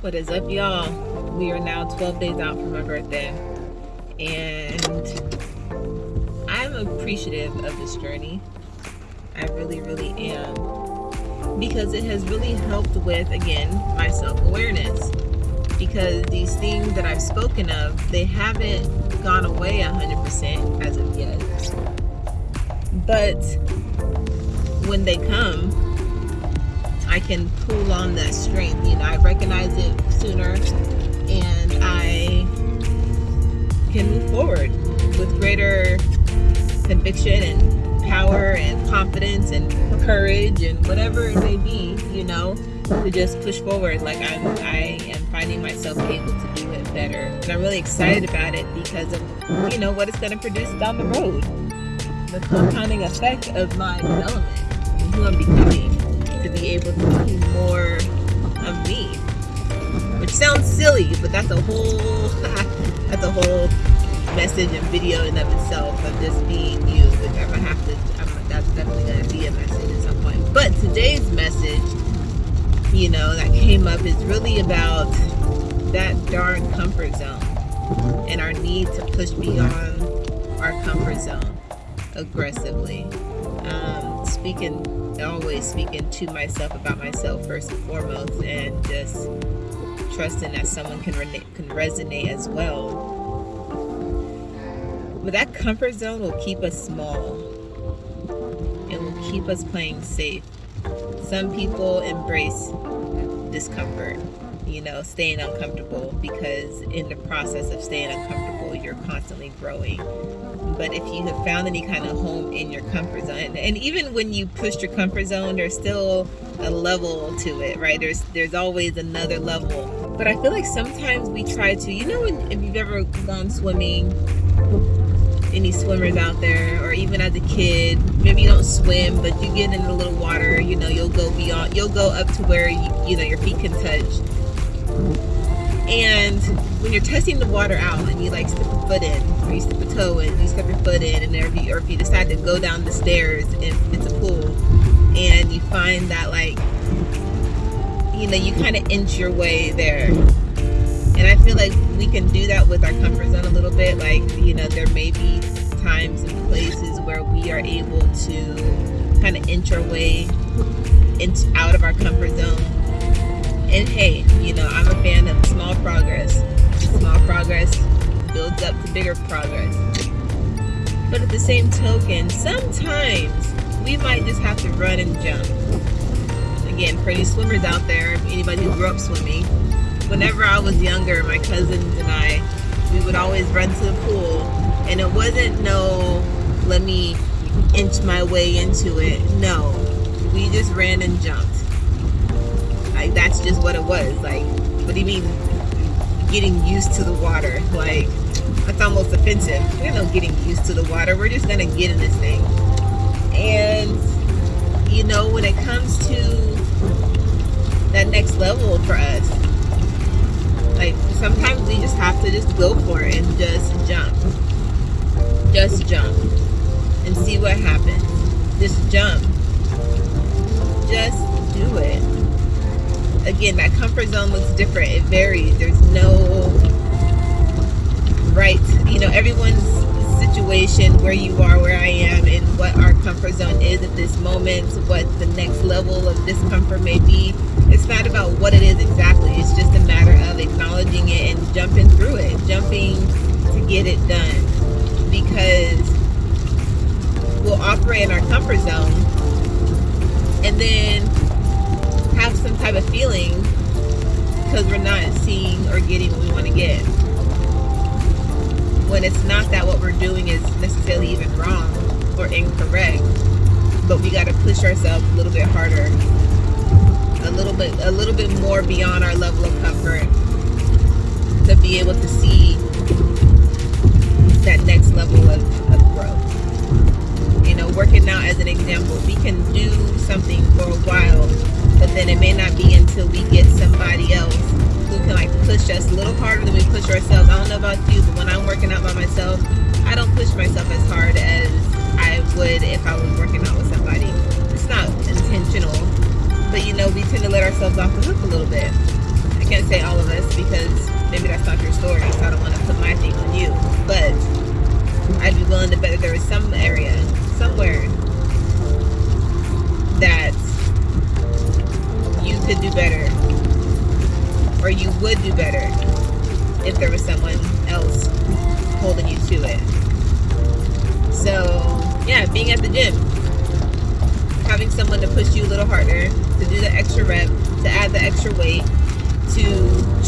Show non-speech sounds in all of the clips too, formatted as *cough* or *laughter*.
What is up, y'all? We are now 12 days out from my birthday, and I'm appreciative of this journey. I really, really am. Because it has really helped with, again, my self awareness. Because these things that I've spoken of, they haven't gone away 100% as of yet. But when they come, I can pull on that strength. You know, I recognize it sooner and I can move forward with greater conviction and power and confidence and courage and whatever it may be, you know, to just push forward. Like I'm, I am finding myself able to do it better. And I'm really excited about it because of, you know, what it's going to produce down the road. The compounding effect of my development and who I'm becoming to be able to see more of me. Which sounds silly, but that's a whole *laughs* that's a whole message and video in of itself of just being you, which I'm gonna have to I'm, that's definitely gonna be a message at some point. But today's message, you know, that came up is really about that darn comfort zone and our need to push beyond our comfort zone aggressively. Speaking always speaking to myself about myself first and foremost and just trusting that someone can, re- can resonate as well. But that comfort zone will keep us small. It will keep us playing safe. Some people embrace discomfort, you know, staying uncomfortable because in the process of staying uncomfortable, you're constantly growing. But if you have found any kind of home in your comfort zone and even when you push your comfort zone there's still a level to it right? There's there's always another level. But i feel like sometimes we try to you know if you've ever gone swimming any swimmers out there or even as a kid maybe you don't swim but you get in a little water you know you'll go beyond you'll go up to where you, you know your feet can touch and when you're testing the water out and you like step a foot in or you step a toe in you step your foot in and if you, or if you decide to go down the stairs if it's a pool and you find that like you know you kind of inch your way there. And i feel like we can do that with our comfort zone a little bit like you know there may be times and places where we are able to kind of inch our way into out of our comfort zone and hey, you know, I'm a fan of small progress. Small progress builds up to bigger progress. But at the same token, sometimes we might just have to run and jump. Again, for any swimmers out there, anybody who grew up swimming, whenever I was younger, my cousins and I, we would always run to the pool. And it wasn't no, let me inch my way into it. No, we just ran and jumped like that's just what it was. Like, what do you mean getting used to the water? Like, that's almost offensive. We're not getting used to the water. We're just gonna get in this thing. And you know, when it comes to that next level for us, like sometimes we just have to just go for it and just jump. Just jump and see what happens. Just jump. Just do it again, that comfort zone looks different. It varies. There's no right, you know, everyone's situation, where you are, where I am, and what our comfort zone is at this moment, what the next level of discomfort may be. It's not about what it is exactly. It's just a matter of acknowledging it and jumping through it, jumping to get it done. Because we'll operate in our comfort zone and then have some type of feeling because we're not seeing or getting what we want to get. When it's not that what we're doing is necessarily even wrong or incorrect, but we got to push ourselves a little bit harder, a little bit, a little bit more beyond our level of comfort to be able to see that next level of, of growth. You know, working out as an example, we can do something for a while but then it may not be until we get somebody else who can like push us a little harder than we push ourselves. I don't know about you, but when I'm working out by myself, I don't push myself as hard as I would if I was working out with somebody. It's not intentional, but you know, we tend to let ourselves off the hook a little bit. I can't say all of us because maybe that's not your story, so I don't want to put my thing on you. But I'd be willing to bet that there is some area, somewhere,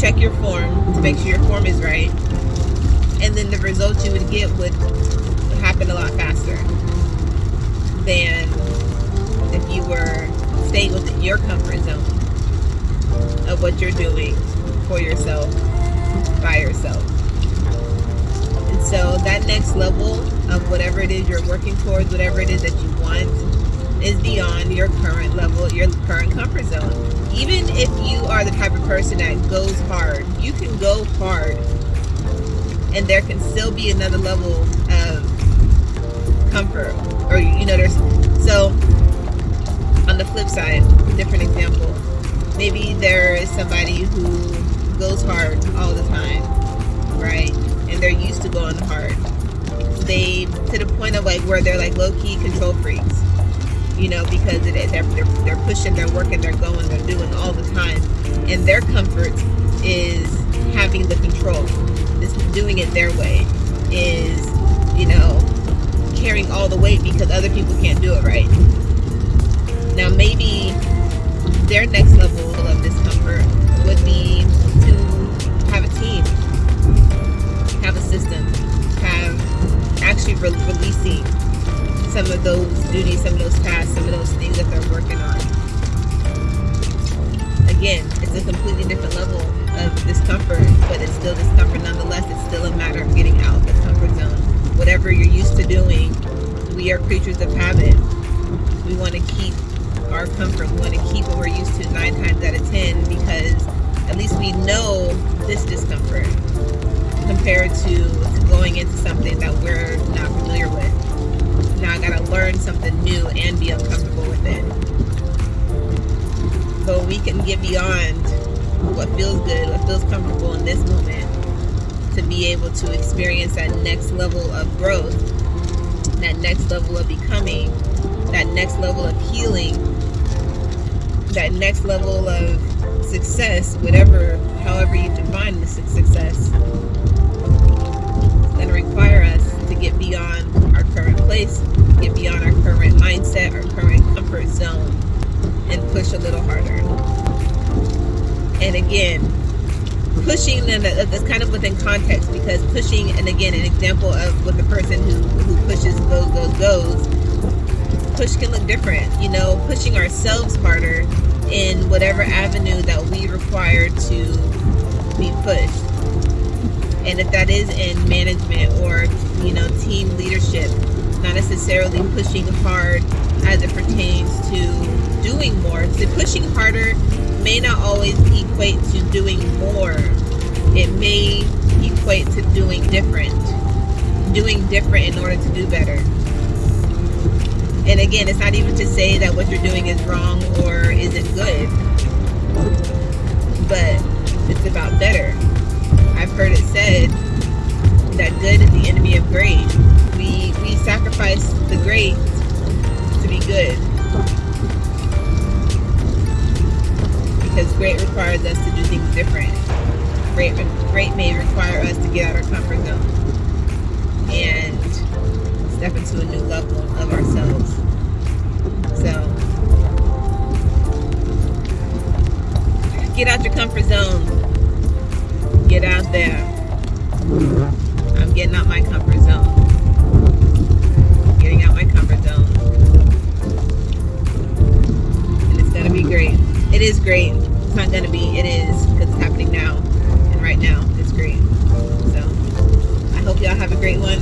check your form, to make sure your form is right, and then the results you would get would happen a lot faster than if you were staying within your comfort zone of what you're doing for yourself by yourself. And so that next level of whatever it is you're working towards, whatever it is that you want, is beyond your current level, your current comfort zone. Even if you are the type of person that goes hard, you can go hard. And there can still be another level of comfort or you know there's so on the flip side different example maybe there is somebody who goes hard all the time right? And they're used to going hard. They to the point of like where they're like low-key control freaks you know because it, they're, they're, they're pushing they're working they're going they're doing all the time. And their comfort is having the control is doing it their way is you know carrying all the weight because other people can't do it right? Now maybe their next level of discomfort we are creatures of habit. We want to keep our comfort. We want to keep what we're used to nine times out of ten because at least we know this discomfort compared to, going into something that we're not familiar with. Now I gotta learn something new and be uncomfortable with it. But we can get beyond what feels good, what feels comfortable in this moment to be able to experience that next level of growth, that next level of becoming, that next level of healing, that next level of success, whatever, however you define the success, it's going to require us to get beyond our current place, get beyond our current mindset, our current comfort zone, and push a little harder. And again pushing and that's kind of within context because pushing and again an example of with the person who, who pushes goes goes goes push can look different you know pushing ourselves harder in whatever avenue that we require to be pushed. And if that is in management or you know team leadership not necessarily pushing hard as it pertains to doing more so pushing harder may not always equate to doing more. It may equate to doing different. Doing different in order to do better. And again, it's not even to say that what you're doing is wrong or isn't good. But it's about better. I've heard it said that good is the enemy of great. We we sacrifice the great to be good. Requires us to do things different. Great, may require us to get out of our comfort zone and step into a new level of ourselves. So, get out your comfort zone. Get out there. I'm getting out my comfort zone. Getting out my comfort zone. And it's going to be great. It is great it's not to be, it is, because it's happening now. And right now, it's great. So, I hope y'all have a great one.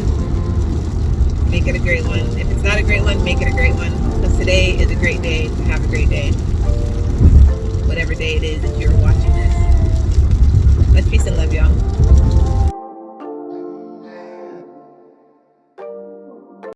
Make it a great one. If it's not a great one, make it a great one. Because today is a great day to have a great day. Whatever day it is that you're watching this. Let's peace and love, y'all.